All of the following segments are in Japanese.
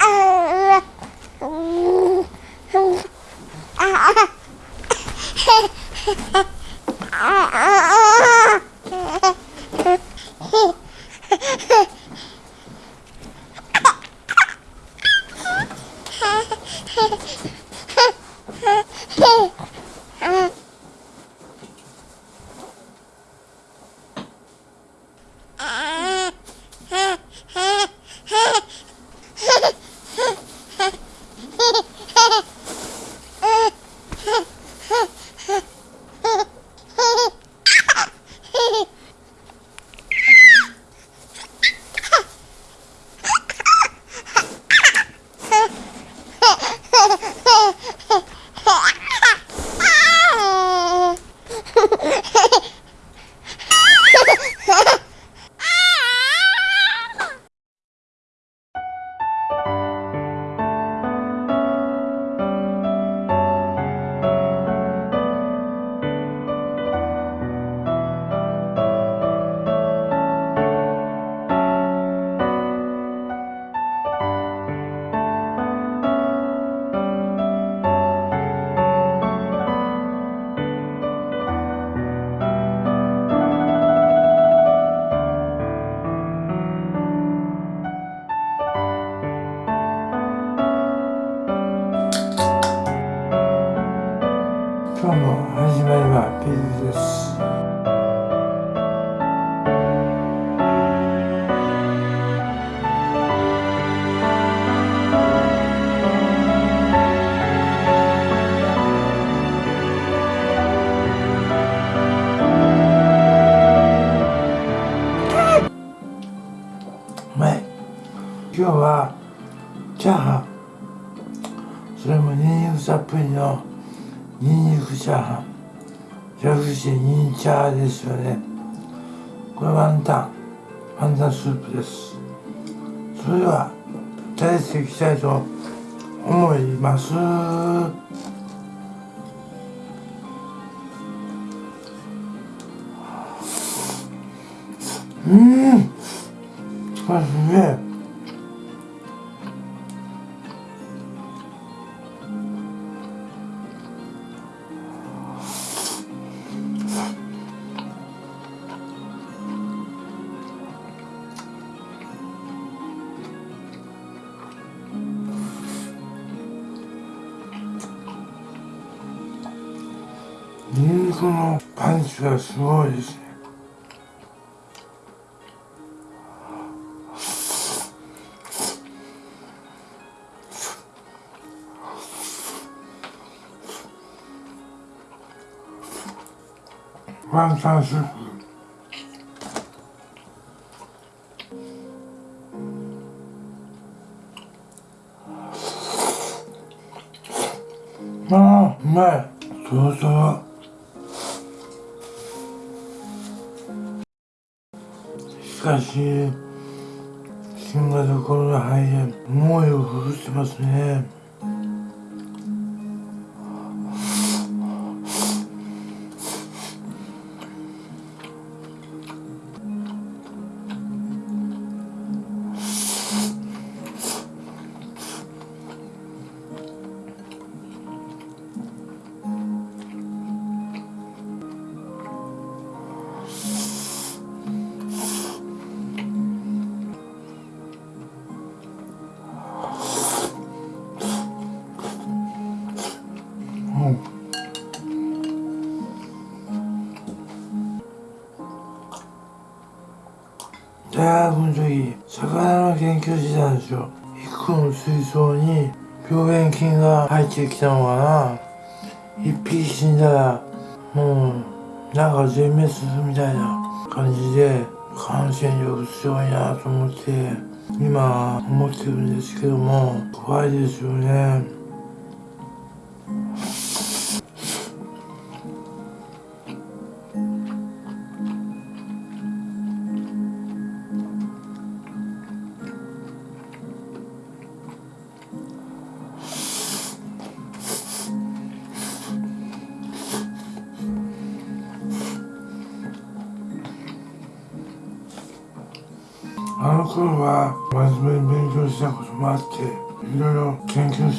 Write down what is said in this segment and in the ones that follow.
今今日はチャーハン。それもニンニクたっぷりのニン。ニクチャーハン。略してニンチャーですよね。これワンタンワンタンスープです。それでは食べていきたいと思います。うん。これすげえ。ニンニクのパンチがすごいですね。ワンタンスープ。ああうまい。そうそうかし新型コロナ肺炎猛威を振るってますね。大学の時魚の研究してたんですよ一個の水槽に病原菌が入ってきたのかな。一匹死んだらもうなんか全滅するみたいな感じで感染力強いなと思って今思ってるんですけども怖いですよね。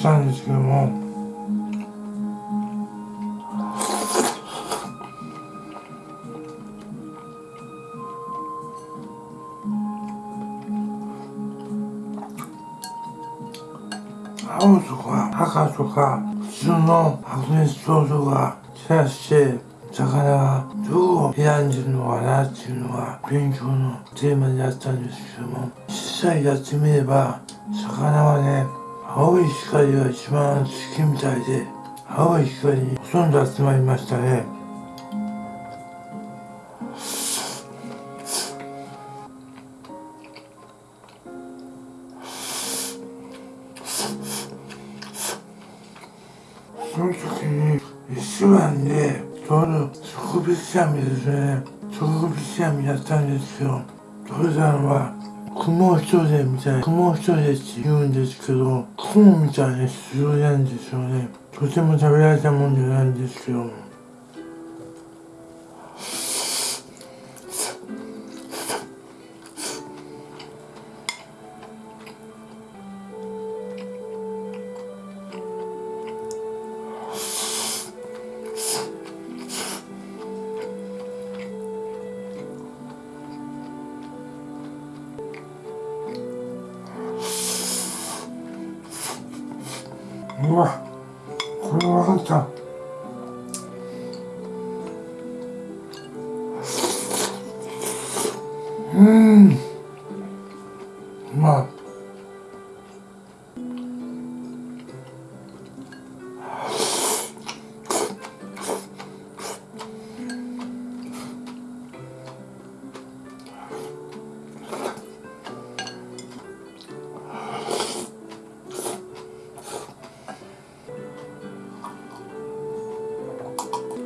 したんですけども。青とか赤とか普通の白熱症とか照らして魚がどう選んでるのかなっていうのが勉強のテーマにあったんですけども実際やってみれば魚はね青い光が一番好きみたいで青い光にほとんど集まりましたね。その時に一番でちょうど植物網ですね。植物網やったんですよ。取れたのは雲一重みたい。雲一重って言うんですけど雲みたいに強いなんですよね。とても食べられたもんじゃないんですけどうわこれ分かった。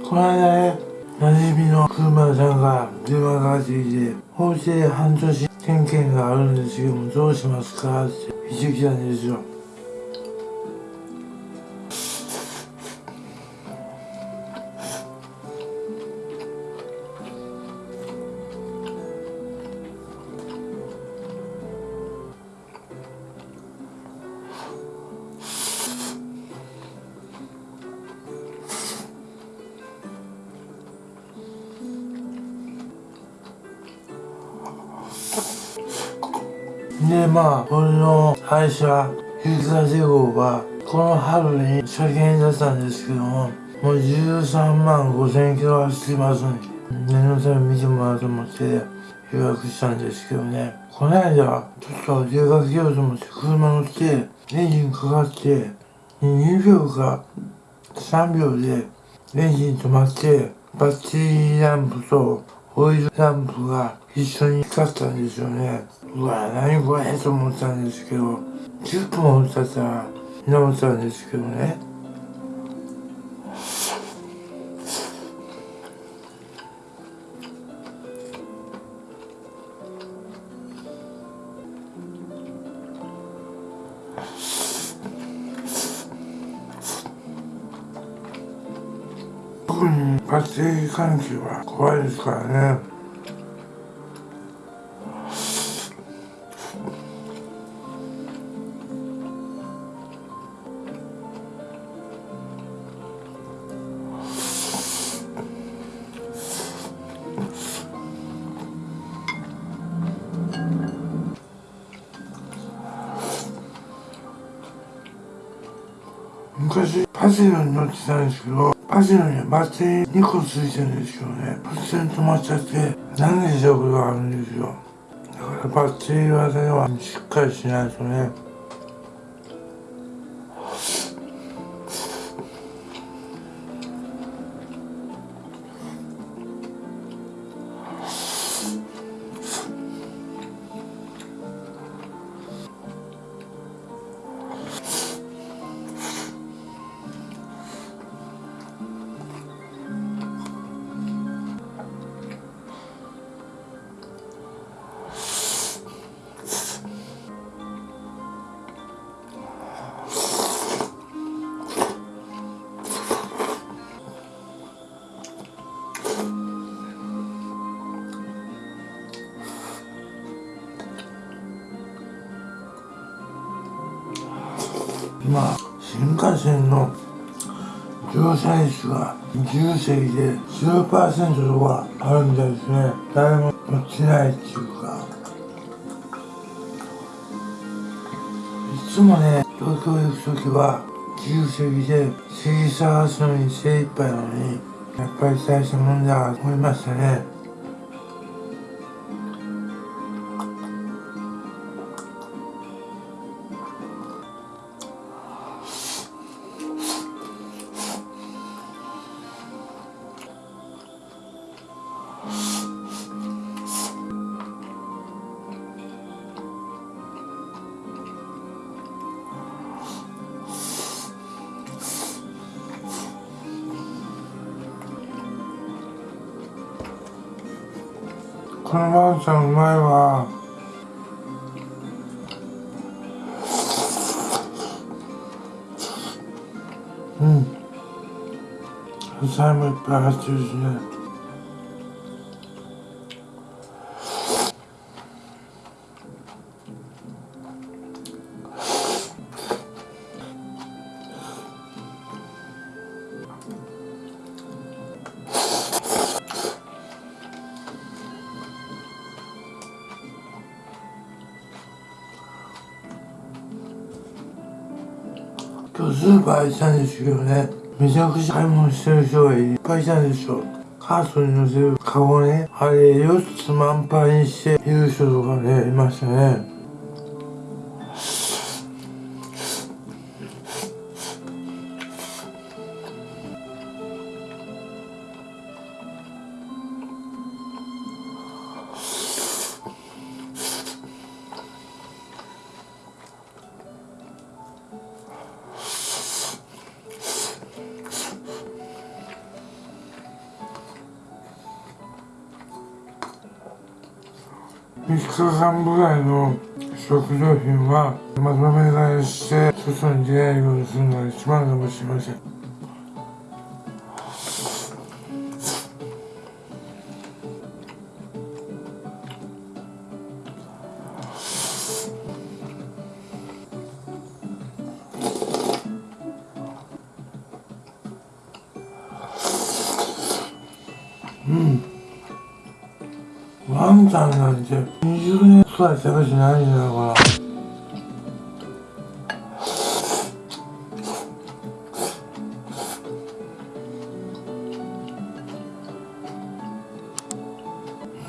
この間ね、馴染みの車さんが電話がかってきて、法制半年点検があるんですけども、どうしますかって言ってきたんですよ。でまあ俺の会社ゆきかせ号がこの春に車検出したんですけどももう13万5千キロ走ってますんで念のため見てもらおうと思って予約したんですけどね。この間ちょっと出かけようと思って車乗ってエンジンかかって2秒か3秒でエンジン止まってバッテリーランプとオイルランプが一緒に光ったんですよね。うわ、何これと思ったんですけど、10分も経ったら直ったんですけどね。ッテリー関係は怖いですからね。昔パジロに乗ってたんですけどパジロにバッテリー2個ついてるんですけどね突然止まっちゃって何でしたことがあるんですよ。だからバッテリー技はしっかりしないとね。線の乗車率が自由席で10%とかあるみたいですね。誰も乗ってないっていうか。いつもね東京行く時は自由席で席探すのに精一杯なのにやっぱり大したもんだと思いましたね。このワンちゃんうまいわ。うん。野菜もいっぱい入ってるしね。今日スーパー行ったんですけどねめちゃくちゃ買い物してる人がいっぱいいたんですよカートに乗せるカゴねあれ4つ満杯にしている人とかねいましたね。3日間ぐらいの食料品はまとめ買いして外に出ないようにするのが一番かもしれませんうん年くらい食べてないんだから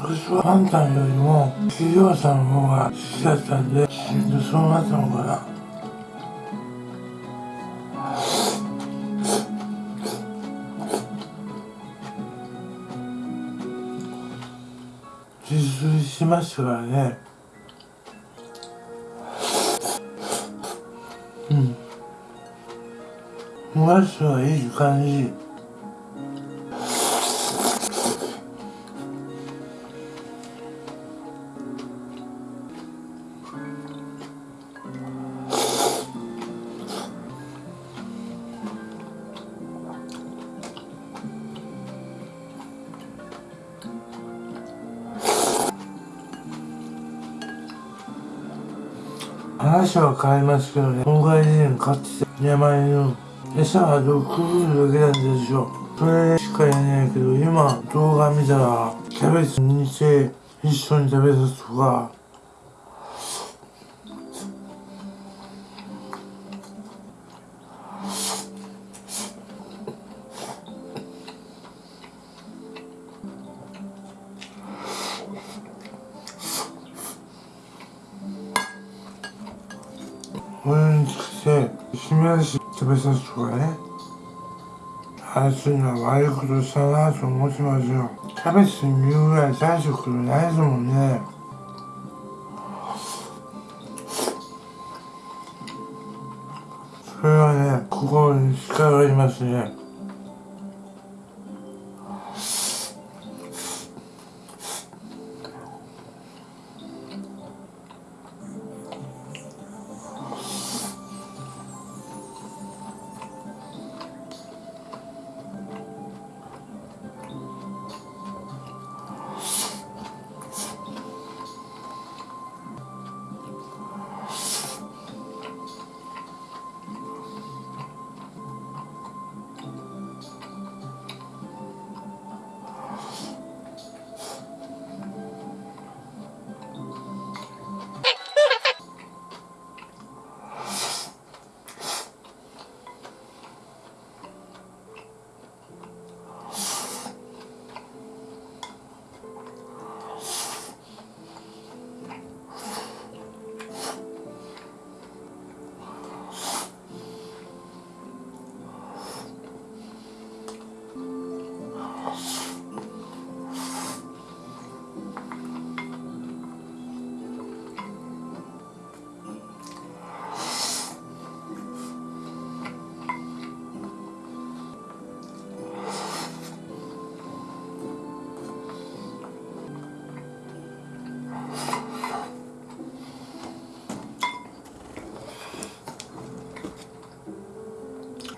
昔はワンちゃんよりも企業さんの方が好きだったんでそうなったのかな。自炊しましたからね。お箸はいい感じ。話は変えますけどね。今回以前買ってた山犬の餌は毒るだけなんですよそれしか言えないけど今動画見たらキャベツ煮て一緒に食べさすとか。これにつけて締め出しべさすとかね。あいつには悪いことしたなと思ってますよ。キャベツに見るぐらい大したことないですもんね。それはね心に力がありますね。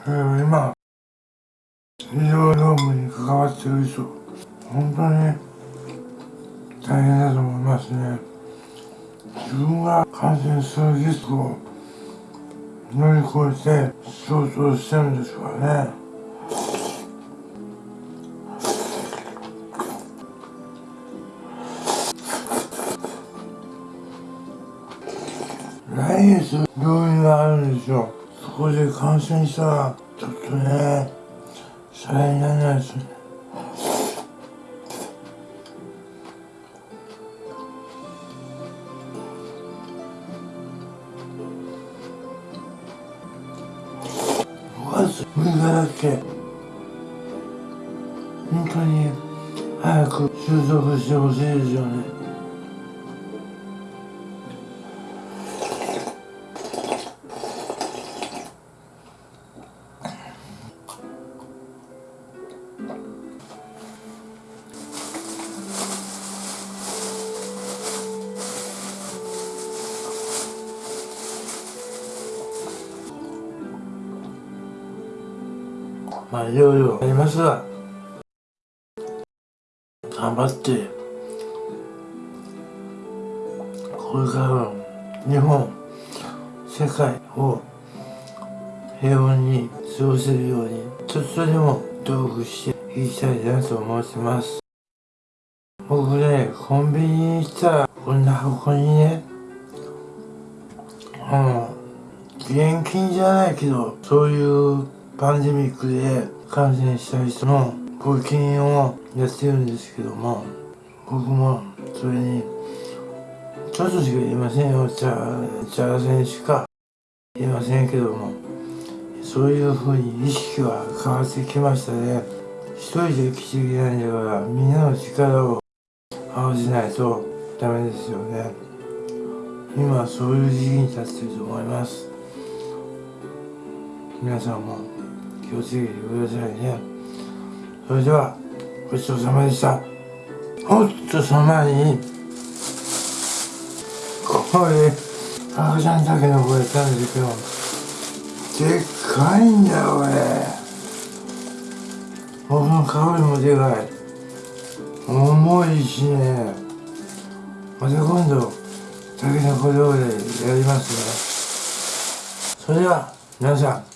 えー今医療業務に関わってる人本当に大変だと思いますね。自分が感染するリスクを乗り越えて仕事をしてるんですからね。来月病院があるんですよ。そこで感染したらちょっとねさらにならないですね。5月6日だっけ本当に早く収束してほしいですよね。まあいろいろあります。が頑張ってこれからの日本世界を平穏に過ごせるようにちょっとでも努力していきたいなと思ってます。僕ねコンビニに行ったらこんな箱にねうん現金じゃないけどそういうパンデミックで感染した人の募金をやってるんですけども僕もそれにちょっとしか言いませんよ。茶茶せんしか言いませんけどもそういうふうに意識は変わってきましたね。一人で生きていけないんだからみんなの力を合わせないとダメですよね。今そういう時期に立ってると思います。皆さんも気をつけてくださいね。それではごちそうさまでした。おっとその前にこれ赤ちゃんだけの声たんですけどでっかいんだよこれ。僕の顔よりもでかい。重いしね。また今度竹の子料理やりますね。それでは皆さん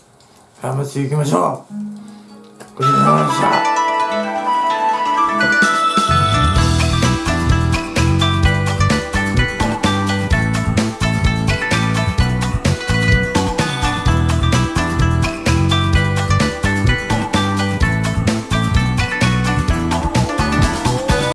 頑張っていきましょう。ごちそうさまでした。